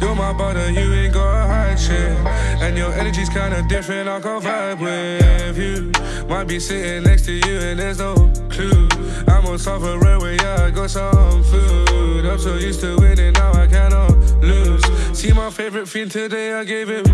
You're my brother, you ain't gonna hide shit. And your energy's kinda different, I can vibe with you. Might be sitting next to you and there's no clue. I'm on top of railway, yeah, I got some food. I'm so used to winning, now I cannot lose. See my favorite fiend today, I gave him